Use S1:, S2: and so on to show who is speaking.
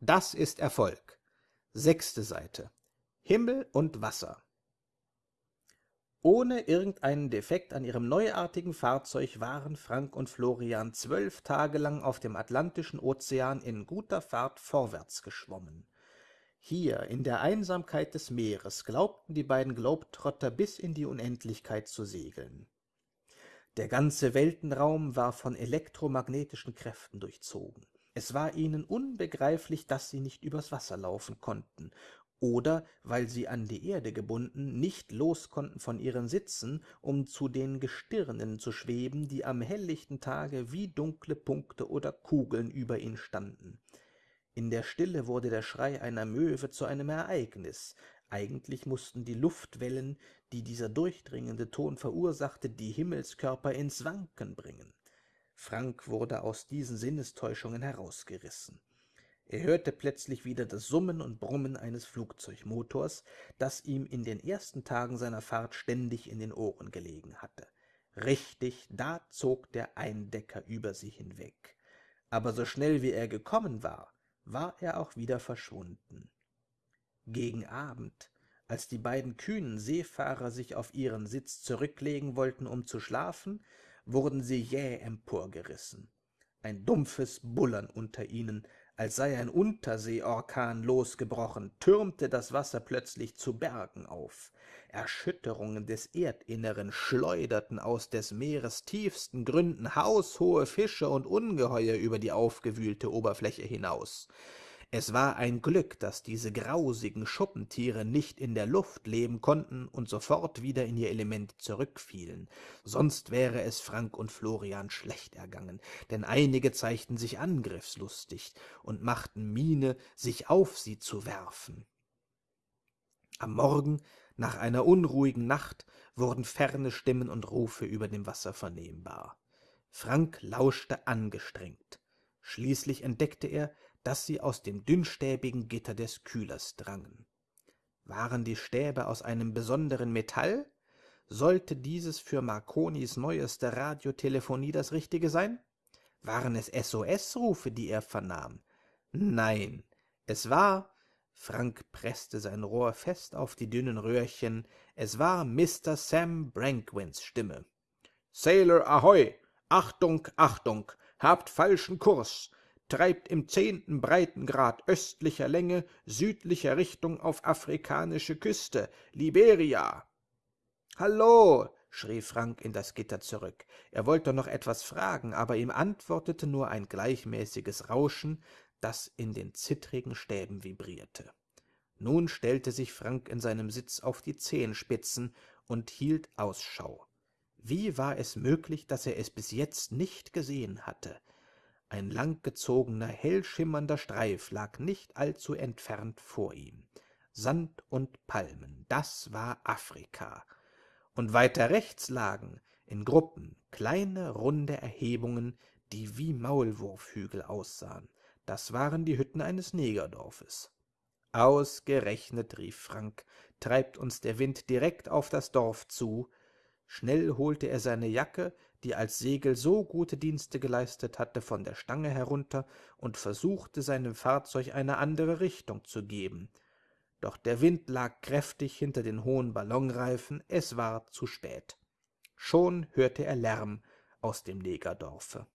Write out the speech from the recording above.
S1: Das ist Erfolg. Sechste Seite. Himmel und Wasser. Ohne irgendeinen Defekt an ihrem neuartigen Fahrzeug waren Frank und Florian zwölf Tage lang auf dem Atlantischen Ozean in guter Fahrt vorwärts geschwommen. Hier, in der Einsamkeit des Meeres, glaubten die beiden Globetrotter bis in die Unendlichkeit zu segeln. Der ganze Weltenraum war von elektromagnetischen Kräften durchzogen. Es war ihnen unbegreiflich, dass sie nicht übers Wasser laufen konnten oder weil sie an die Erde gebunden nicht los konnten von ihren Sitzen, um zu den Gestirnen zu schweben, die am helllichten Tage wie dunkle Punkte oder Kugeln über ihnen standen. In der Stille wurde der Schrei einer Möwe zu einem Ereignis. Eigentlich mussten die Luftwellen, die dieser durchdringende Ton verursachte, die Himmelskörper ins Wanken bringen. Frank wurde aus diesen Sinnestäuschungen herausgerissen. Er hörte plötzlich wieder das Summen und Brummen eines Flugzeugmotors, das ihm in den ersten Tagen seiner Fahrt ständig in den Ohren gelegen hatte. Richtig, da zog der Eindecker über sie hinweg. Aber so schnell wie er gekommen war, war er auch wieder verschwunden. Gegen Abend, als die beiden kühnen Seefahrer sich auf ihren Sitz zurücklegen wollten, um zu schlafen, wurden sie jäh emporgerissen. Ein dumpfes Bullern unter ihnen als sei ein Unterseeorkan losgebrochen, türmte das Wasser plötzlich zu Bergen auf. Erschütterungen des Erdinneren schleuderten aus des Meeres tiefsten Gründen haushohe Fische und Ungeheuer über die aufgewühlte Oberfläche hinaus. Es war ein Glück, dass diese grausigen Schuppentiere nicht in der Luft leben konnten und sofort wieder in ihr Element zurückfielen, sonst wäre es Frank und Florian schlecht ergangen, denn einige zeigten sich angriffslustig und machten Miene, sich auf sie zu werfen. Am Morgen, nach einer unruhigen Nacht, wurden ferne Stimmen und Rufe über dem Wasser vernehmbar. Frank lauschte angestrengt. Schließlich entdeckte er, dass sie aus dem dünnstäbigen Gitter des Kühlers drangen. Waren die Stäbe aus einem besonderen Metall? Sollte dieses für Marconis neueste Radiotelefonie das Richtige sein? Waren es SOS-Rufe, die er vernahm? Nein, es war, Frank presste sein Rohr fest auf die dünnen Röhrchen, es war Mr. Sam Brankwins Stimme. Sailor Ahoi! Achtung, Achtung! Habt falschen Kurs! treibt im zehnten Breitengrad östlicher Länge südlicher Richtung auf afrikanische Küste, Liberia. Hallo, schrie Frank in das Gitter zurück. Er wollte noch etwas fragen, aber ihm antwortete nur ein gleichmäßiges Rauschen, das in den zittrigen Stäben vibrierte. Nun stellte sich Frank in seinem Sitz auf die Zehenspitzen und hielt Ausschau. Wie war es möglich, dass er es bis jetzt nicht gesehen hatte? Ein langgezogener, hellschimmernder Streif lag nicht allzu entfernt vor ihm. Sand und Palmen, das war Afrika. Und weiter rechts lagen, in Gruppen, kleine, runde Erhebungen, die wie Maulwurfhügel aussahen. Das waren die Hütten eines Negerdorfes. Ausgerechnet, rief Frank, treibt uns der Wind direkt auf das Dorf zu. Schnell holte er seine Jacke, die als Segel so gute Dienste geleistet hatte, von der Stange herunter und versuchte seinem Fahrzeug eine andere Richtung zu geben. Doch der Wind lag kräftig hinter den hohen Ballonreifen, es war zu spät. Schon hörte er Lärm aus dem Negerdorfe.